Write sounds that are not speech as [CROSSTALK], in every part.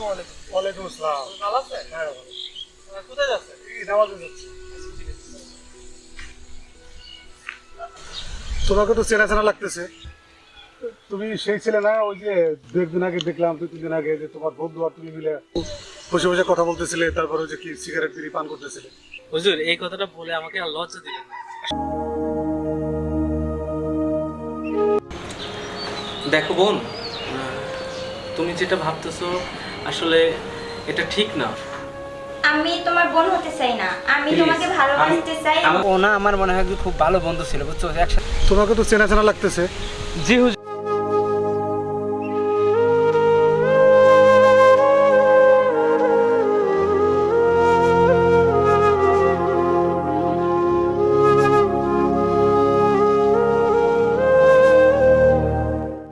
আসসালামু আলাইকুম। ওয়ালাইকুম আসসালাম। ভালো আছেন? হ্যাঁ ভালো। কোথায় যাচ্ছেন? এই নামাজে যাচ্ছি। তোমাকে তো চেনা চেনা লাগতেছে। তুমি সেই ছেলে না ওই যে দু একদিন আগে দেখলাম তিন দিন আগে যে তোমার বন্ধু আর তুমি মিলে বসে বসে কথা বলতেছিলে তারপরে যে কি সিগারেট বিড়ি পান করতেছিলে। হুজুর এই কথাটা বলে আমাকে আর লজ্জা দিবেন দেখো বোন তুমি যেটা ভাবতেছো আসলে এটা ঠিক না। আমি তোমার বোন হতে চাই না। আমি তোমাকে ভালোবাসতে চাই। আমার- ও না আমার মনে হয় যে খুব ভালো বন্ধু ছিল বুঝছ? একসাথে তোমাকে তো চেনা চেনা লাগতেছে। জি হুজুর।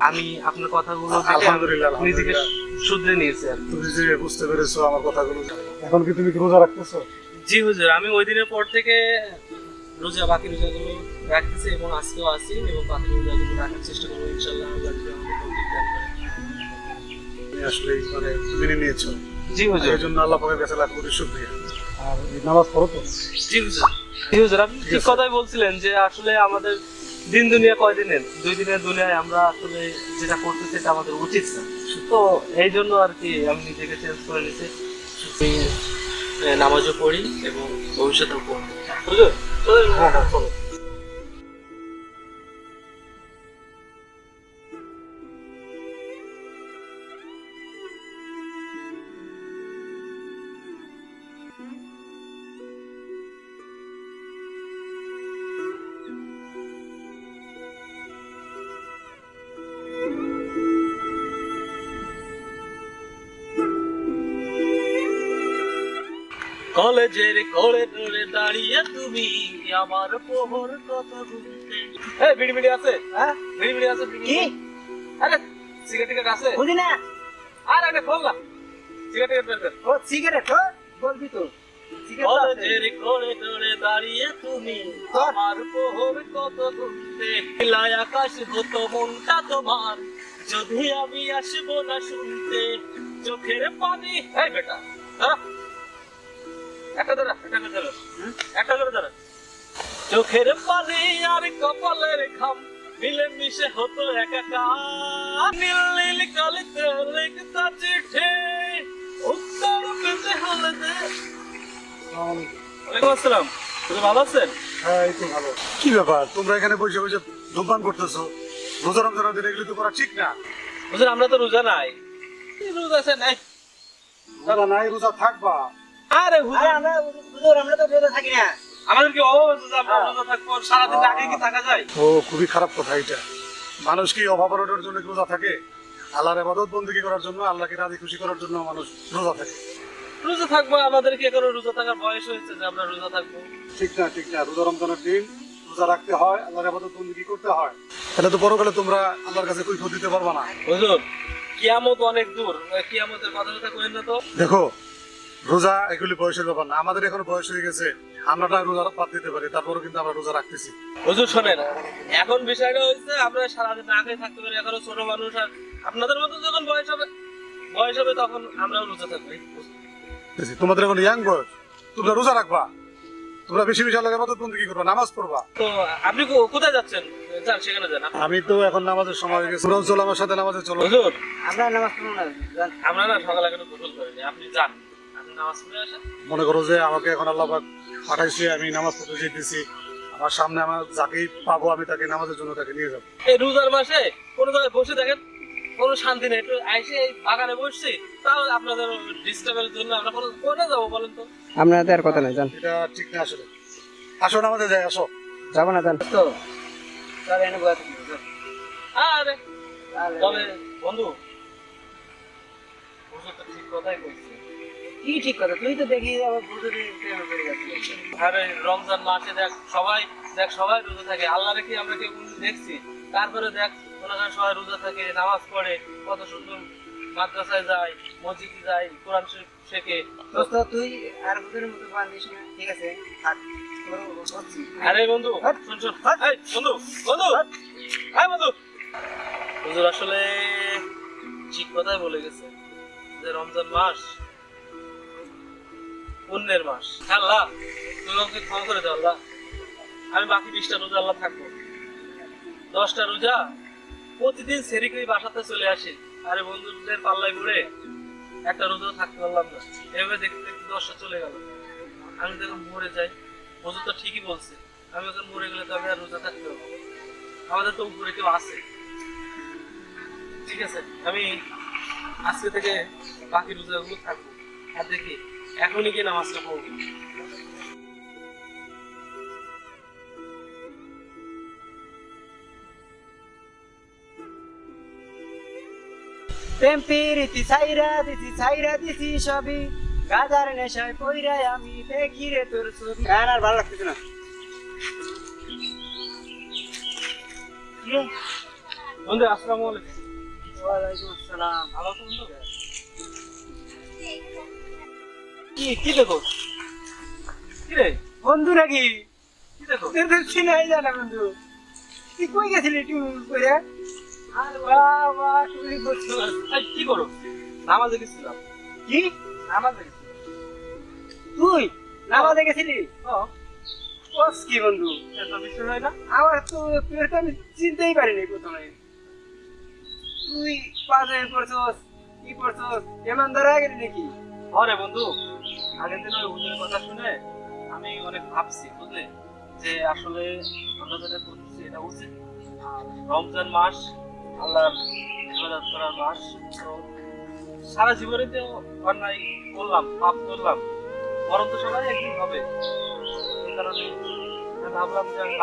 আমি আপনার কথাগুলো আলহামদুলিল্লাহ, নিজেকে আলহামদুলিল্লাহ। শুধরে নিয়েছি আর তুমি যে বুঝতে পেরেছ আমার কথাগুলো। এখন কি তুমি রোজা রাখতেছো? জি হুজুর আমি ওই দিনের পর থেকে রোজা বাকি রোজাগুলো রাখতেছি এবং আজকেও আছি এবং বাকি রোজাগুলো রাখার চেষ্টা করব ইনশাল্লাহ আল্লাহ আসলে মানে মেনে নিয়েছো। জি এই জন্য আল্লাহ পাকের কাছে লাখ কোটি শুকরিয়া। আর নামাজ পড়ো তো। জি হুজুর। জি হুজুর আপনি ঠিক কথাই বলছিলেন যে আসলে আমাদের দিন দুনিয়া কয়দিনের? দুই দিনের দুনিয়ায় আমরা আসলে যেটা করতে সেটা আমাদের উচিত না। তো এই জন্য আর কি আমি নিজেকে চেঞ্জ করে নিছি নামাজও পড়ি এবং ভবিষ্যতেও পড়ি। চলো। কলেজের কোলে ধরে দাঁড়িয়ে তুমি আমার পোহর কত গুনতে এই বিড়ি বিড়ি আছে? হ্যাঁ? বিড়ি বিড়ি আছে কি? আরে সিগারেট টিগারেট আছে? বুঝি না। আরে আরে খোল না। সিগারেট টিগারেট বের কর। ও সিগারেট ও বলবি তো। কলেজের কোলে দাঁড়িয়ে তুমি আমার পোহর কত গুনতে লাই আকাশ হতো মনটা তোমার। যদি আমি আসব না শুনতে চোখের পানি এই বেটা হ্যাঁ একটা একটা করে একটা করে দাঁড়া চোখের পানি আর কপালের ঘাম মিলে মিশে হতো একাকার। নীল নীল কালিতে লিখতা চিঠি উত্তর পেতে হলে দে। ওয়ালাইকুম আসসালাম। তুমি ভালো আছেন? হ্যাঁ এই তো ভালো। কি ব্যাপার? তোমরা এখানে বসে বসে ধূমপান করতেছো। রোজা দিন এগুলো তো করা ঠিক না। বুঝলেন আমরা তো রোজা নাই রোজা আছে নাই। রোজা নাই রোজা থাকবা। আরে হুজুর আমরা হুজুর আমরা তো রোজা থাকি না। আমাদের কি অভাব আছে আমরা রোজা থাকব সারাদিন আগে কি থাকা যায়? ও খুবই খারাপ কথা এটা। মানুষ কি অভাব অনটনের জন্য রোজা থাকে? আল্লাহর এবাদত বন্দী করার জন্য আল্লাহকে রাজি খুশি করার জন্য মানুষ রোজা থাকে। রোজা থাকব আমাদের কি এখনও রোজা থাকার বয়স হয়েছে যে আমরা রোজা থাকব? ঠিক না ঠিক না রোজা রমজানের দিন রোজা রাখতে হয় আল্লাহর এবাদত বন্দী করতে হয়? এটা তো পরকালে তোমরা আল্লাহর কাছে কৈফত দিতে পারবা না। হুজুর কিয়ামত অনেক দূর। কিয়ামতের কথা কথা কইেন না তো? দেখো রোজা এগুলি বয়সের ব্যাপার না। আমাদের এখন বয়স হয়ে গেছে আমরা না রোজা বাদ দিতে পারি তারপরেও কিন্তু আমরা রোজা রাখতেছি। হুজুর শোনেন এখন বিষয়টা হচ্ছে আমরা সারাদিন না খেয়ে থাকতে পারি এখনও ছোট মানুষ আর আপনাদের মতো যখন বয়স হবে বয়স হবে তখন আমরাও রোজা থাকব? তোমাদের এখন ইয়াং বয়স তোমরা রোজা রাখবা। তোমরা বেশি বেশি আল্লাহর এবাদত বন্দী করবা নামাজ পড়বা। তো আপনি কোথায় যাচ্ছেন? যান সেখানে যান। আমি তো এখন নামাজের সময় হয়ে গেছে। তোমরাও চলো আমার সাথে নামাজে চলো। হুজুর আমরা নামাজ পড়ব না আমরা না সকালে এখনও গোসল করিনি আপনি যান। মনে করো যে আমাকে এখন আল্লাহ পাঠাইছে আমি নামাজ পড়তে যেতেছি আমার সামনে আমার যাকেই পাবো আমি তাকে নামাজের জন্য তাকে নিয়ে যাব। এই রোজার মাসে কোনো জায়গায় বসে দেখেন কোনো শান্তি নেই। একটু আইসে এই বাগানে বসছি তাও আপনাদের ডিস্টার্বের জন্য আমরা কোনো কোথায় যাব বলেন তো? আমরা আর কথা নাই জান এটা ঠিক না আসলে। আসো নামাজে যাই আসো। যাব না জান তো চল এনে বসে আরে তবে বন্ধু ঠিক কথাই বলছে। কি ঠিক কথা? তুই তো দেখি আবার হুজুরের প্রেমে পড়ে যাচ্ছিস আরে রমজান মাসে দেখ সবাই দেখ সবাই রোজা থাকে। আমরা কেউ দেখছি? তারপরে দেখ সবাই রোজা থাকে নামাজ পড়ে কত সুন্দর মাদ্রাসায় যায় মসজিদে যায় কোরআন শরীফ শেখে। দোস্ত তুই আর হুজুরের মতো বান্ধিস না। ঠিক আছে। আরে বন্ধু শুন শুন। এই বন্ধু বন্ধু। এই বন্ধু। হুজুর আসলে ঠিক কথাই বলে গেছে যে রমজান মাস পুণ্যের মাস। আল্লাহ, তুমি আমাকে ক্ষমা করে দাও, আল্লাহ। আমি বাকি বিশটা রোজা আল্লাহ থাকব। দশটা রোজা প্রতিদিন সেরিকই বাসাতে চলে আসি। আরে বন্ধুদের পাল্লায় ঘুরে একটা রোজা থাকতে পারলাম না। এভাবে দেখতে দেখতে দশটা চলে গেল। আমি যখন মরে যাই, হুজুর তো ঠিকই বলছে, আমি যখন মরে গেলে তো আমি আর রোজা থাকতে পারব আমাদের তো উপরে কেউ আছে। ঠিক আছে, আমি আজকে থেকে বাকি রোজাগুলো থাকব। আর দেখি এখনই গিয়ে নামাজটা পড়ব প্রেম পিরিতি ছাইরা দিছি ছাইরা দিছি সবই। গাজার নেশায় পইরাই আমি দেখি রে তোর ছবি। গান আর ভালো লাগতেছে না? বন্ধু আসসালামু আলাইকুম। ওয়ালাইকুম আসসালাম। ভালো আছো বন্ধু? কি কি দেখো? কি রে বন্ধু নাকি কি দেখো? তোর তো চিনাই জানা বন্ধু। তুই কই গেছিলি তুই কইরা আর বাবা তুমি করছ এই, কি করো? নামাজে গেছিলাম। কি? নামাজে তুই? নামাজে গেছিলি? ও। বস কি বন্ধু? এটা বিষয় হয় না? আমার তো তো আমি চিনতেই পারিনি প্রথমে। তুই পাশে পড়ছস কি পড়ছস? এমন ধরা গেলি নাকি? আরে বন্ধু। আগের দিন ওই হুজুরের কথা শুনে আমি অনেক ভাবছি, বুঝলে? যে আসলে আমরা যেটা করতেছি এটা উচিত। রমজান মাস, আল্লাহর করার মাস। সারা জীবনে তো অন্যায় করলাম, পাপ করলাম। সবাই একদিন হবে। এই কারণে ভাবলাম যে আমি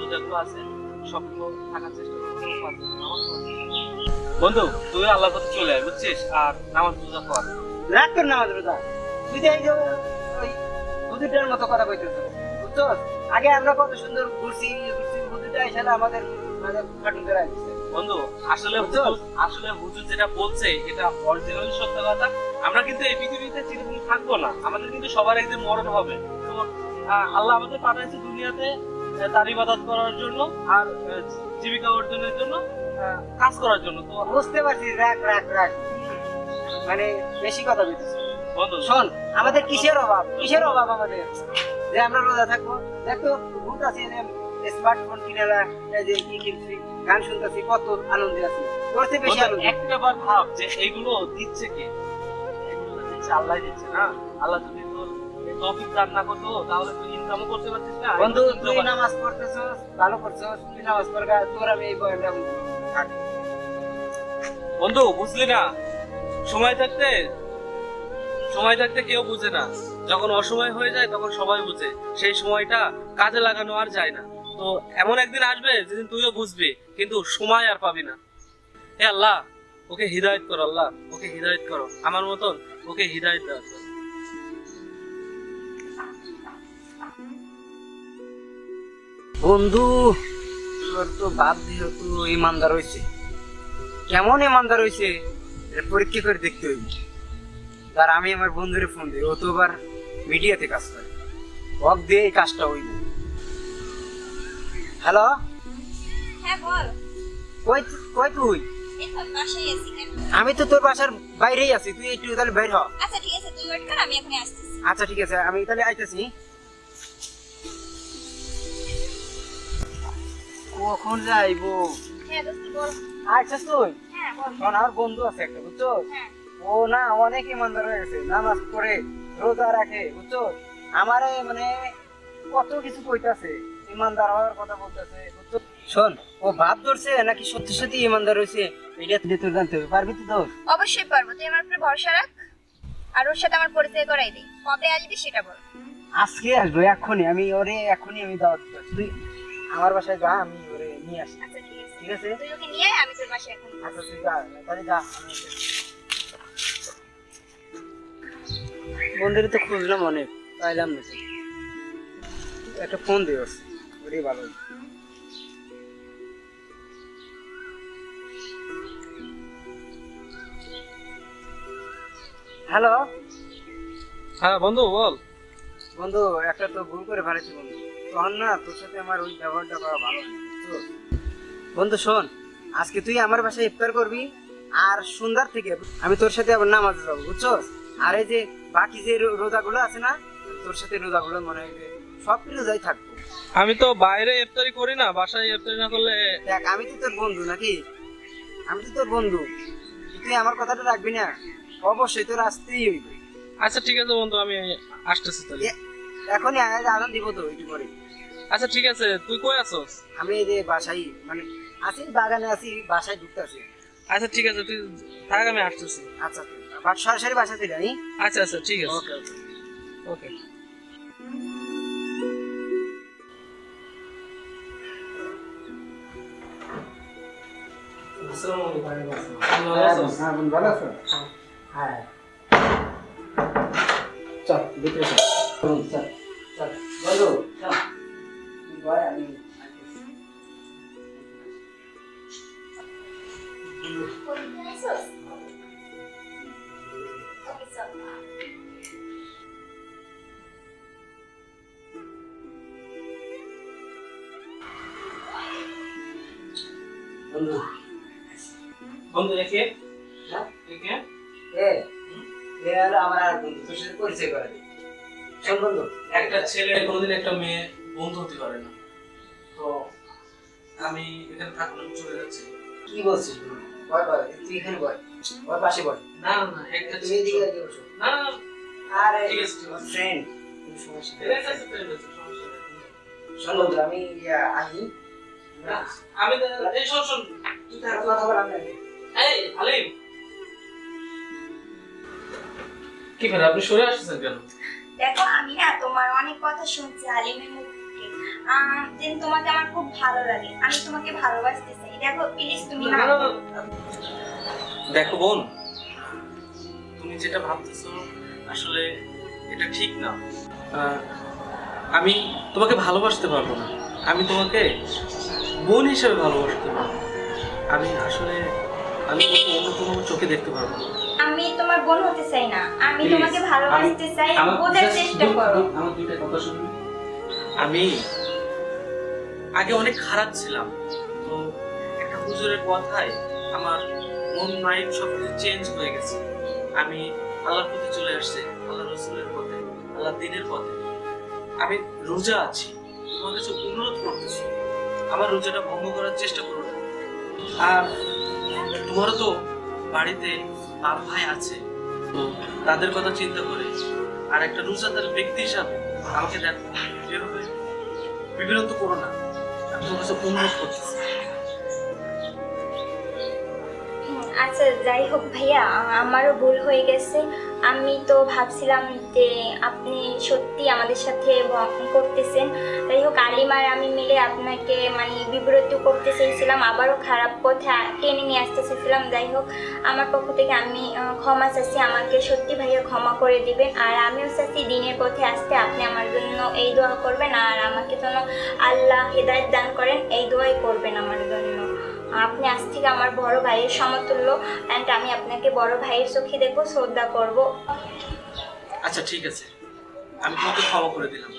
রোজাগুলো আছে সবগুলো থাকার চেষ্টা। বন্ধু, তুই আল্লাহর কথা চলে আয়, বুঝছিস? আর নামাজ রোজা কর রাগ কর নামাজ রোজা। ওই মতো কথা কইতেছ। আগে আমরা কত সুন্দর ঘুরছি ঘুরছি হুজুরটা এসে আমাদের আমাদের কার্টুন করে দিচ্ছে বন্ধু আসলে আসলে হুজুর যেটা বলছে এটা অরিজিনাল সত্য কথা। আমরা কিন্তু এই পৃথিবীতে চিরদিন থাকব না। আমাদের কিন্তু সবার একদিন মরণ হবে। তো আল্লাহ আমাদের পাঠাইছে দুনিয়াতে তার ইবাদত করার জন্য আর জীবিকা অর্জনের জন্য কাজ করার জন্য। তো বুঝতে পারছি মানে বেশি কথা বন্ধু শোন আমাদের কিসের অভাব? কিসের অভাব আমাদের? যে আমরা রোজা থাকব। দেখো ভূত আছে স্মার্টফোন এই যে কি কিনছি গান শুনতেছি কত আনন্দে আছি। তোর চেয়ে বেশি আনন্দ। একটা বার ভাব যে এইগুলো দিচ্ছে কে? এগুলো দিচ্ছে আল্লাহ দিচ্ছে না? আল্লাহ যদি তোর এই দান না করতো তাহলে তুই ইনকামও করতে পারছিস না বন্ধু এগুলো তুই নামাজ পড়তেছস ভালো করছস তুই নামাজ পড়গা তোর আমি এই বয়ানটা বন্ধু বুঝলি না? সময় থাকতে সময় থাকতে কেউ বুঝে না। যখন অসময় হয়ে যায়, তখন সবাই বুঝে। সেই সময়টা কাজে লাগানো আর যায় না। তো এমন একদিন আসবে, যেদিন তুইও বুঝবি, কিন্তু সময় আর পাবি না। হে আল্লাহ, ওকে হৃদায়ত করো আল্লাহ, ওকে হৃদায়ত করো। আমার মতন ওকে হৃদায়ত দেওয়া বন্ধু, তোর তো বাপ দিয়ে তো ইমানদার হয়েছে কেমন ইমানদার হয়েছে পরীক্ষা করে দেখতে হইব। তার আমি আমার বন্ধুরে ফোন দিই ও তো আবার মিডিয়াতে কাজ করে। ওক দিয়ে এই কাজটা হইব হ্যালো হ্যাঁ বল। কই কই তুই? আমি তো তোর বাসার বাইরেই আছি তুই একটু তাহলে বাইর হ। আচ্ছা ঠিক আছে তুই ওয়েট কর আমি এখনই আসতেছি। আচ্ছা ঠিক আছে আমি তাহলে আইতেছি। কখন যাইবো? হ্যাঁ দোস্ত বল। আচ্ছা তুই? হ্যাঁ বল। আমার বন্ধু আছে একটা বুঝছ? হ্যাঁ। ও না অনেক ইমানদার হয়ে গেছে নামাজ পড়ে রোজা রাখে বুঝছ? আমারে মানে কত কিছু কইতাছে ইমানদার হওয়ার কথা বলতেছে বুঝছ? শোন ও ভাব ধরছে নাকি সত্যি সত্যি ইমানদার হয়েছে এটা তুই তোর জানতে হবে পারবি তো তোর? অবশ্যই পারব তুই আমার উপরে ভরসা রাখ আর ওর সাথে আমার পরিচয় করাই দিই কবে আসবি সেটা বল। আজকে আসব এখনই আমি ওরে এখনই আমি দাওয়াত দিতে তুই আমার বাসায় যা আমি ওরে নিয়ে আসি। আচ্ছা ঠিক আছে। তুই ওকে নিয়ে আমি তোর বাসায় এখন আচ্ছা তুই যা তাহলে যা বন্ধুরে তো খুঁজলাম অনেক পাইলাম না একটা ফোন দিও ওটাই ভালো। হ্যালো? হ্যাঁ বন্ধু বল। বন্ধু একটা তো ভুল করে ফেলেছি বন্ধু। তখন না তোর সাথে আমার ওই ব্যবহারটা করা ভালো না বন্ধু শোন আজকে তুই আমার বাসায় ইফতার করবি আর সন্ধ্যার থেকে আমি তোর সাথে আবার নামাজে যাব বুঝছস আর এই যে বাকি যে রোজাগুলো আছে না তোর সাথে রোজাগুলো মনে হয় সব রোজাই থাকব। আমি তো বাইরে ইফতারি করি না বাসায় ইফতারি না করলে দেখ আমি তো তোর বন্ধু নাকি? আমি তো তোর বন্ধু। তুই আমার কথাটা রাখবি না? অবশ্যই তোর আসতেই হইবে। আচ্ছা ঠিক আছে বন্ধু আমি আসতেছি তাহলে। এখনই আদান দিব তো একটু পরে। আচ্ছা ঠিক আছে তুই কই আছস? আমি এই যে বাসায় মানে আছি বাগানে আছি বাসায় ঢুকতে আছি আচ্ছা ঠিক আছে তুই থাক আমি আসতেছি। আচ্ছা সরাসরি বাসা থেকে আমি আচ্ছা আচ্ছা ঠিক আছে। ওকে ওকে। ওকে। ভালো আছো? হ্যাঁ। চল ভিতরে চল। চল চল। বলো চল। তুই বয় আসতেছি। বন্ধু বন্ধু একে হ্যাঁ? একে এ এ আর আমার আর বন্ধু তোর সাথে পরিচয় করে দিই। শোন বন্ধু একটা ছেলে কোনোদিন একটা মেয়ে বন্ধু হতে পারে না। তো আমি এখানে থাকলে চলে যাচ্ছি। কি বলছিস বন্ধু? বয় বয় তুই এখানে বয় ওর পাশে বয় না না না একটা তুমি এদিকে এদিকে বসো। না না না। আরে ঠিক আছে, ঠিক আছে। ফ্রেন্ড সমস্যা নেই। ঠিক আছে, ঠিক আছে, সমস্যা নেই। শোন বন্ধু আমি আমি এই শোন শোন। তুই থাক। কথা বললাম না এই আলিম কি ফের আপনি সরে আসছেন কেন? দেখো আমি না তোমার অনেক কথা শুনছি আলিমের মুখ। থেকে আহ, তোমাকে আমার খুব ভালো লাগে। আমি তোমাকে ভালোবাসতে চাই। দেখো প্লিজ তুমি না না, না, না। দেখো বোন তুমি যেটা ভাবতেছো আসলে এটা ঠিক না। আমি তোমাকে ভালোবাসতে পারব না। আমি তোমাকে বোন হিসেবে ভালোবাসতে পারব আমি আসলে আমি [LAUGHS] তোমাকে অন্য কোনো চোখে দেখতে পারব না। আমি তোমার বোন হতে চাই না। আমি তোমাকে ভালোবাসতে চাই বোঝার চেষ্টা করো। আমার দুইটা কথা শুনবি আমি আগে অনেক খারাপ ছিলাম। তো হুজুরের কথায় আমার মন মাইন্ড সব কিছু চেঞ্জ হয়ে গেছে। আমি আল্লাহর পথে চলে আসছে আল্লাহ রসুলের পথে আল্লাহ দিনের পথে। আমি রোজা আছি, তোমার কাছে অনুরোধ করতেছি, আমার রোজাটা ভঙ্গ করার চেষ্টা করো না। আর তোমারও তো বাড়িতে বাপ ভাই আছে, তাদের কথা চিন্তা করে আর একটা রোজাদার ব্যক্তি হিসাবে আমাকে দেখো, এভাবে বিভ্রান্ত করো না। তোমার কাছে অনুরোধ করতেছি। যাই হোক ভাইয়া, আমারও ভুল হয়ে গেছে। আমি তো ভাবছিলাম যে আপনি সত্যি আমাদের সাথে করতেছেন। যাই হোক আলিমার আমি মিলে আপনাকে মানে বিব্রত করতে চেয়েছিলাম, আবারও খারাপ পথে টেনে নিয়ে আসতে চেয়েছিলাম যাই হোক আমার পক্ষ থেকে আমি ক্ষমা চাচ্ছি। আমাকে সত্যি ভাইয়া ক্ষমা করে দিবেন। আর আমিও চাচ্ছি দিনের পথে আসতে আপনি আমার জন্য এই দোয়া করবেন। আর আমাকে যেন আল্লাহ হেদায়ত দান করেন, এই দোয়াই করবেন আমার জন্য। আপনি আজ থেকে আমার বড় ভাইয়ের সমতুল্য অ্যান্ড আমি আপনাকে বড় ভাইয়ের চোখে দেখব, শ্রদ্ধা করব। আচ্ছা ঠিক আছে। আমি তোমাকে ক্ষমা করে দিলাম।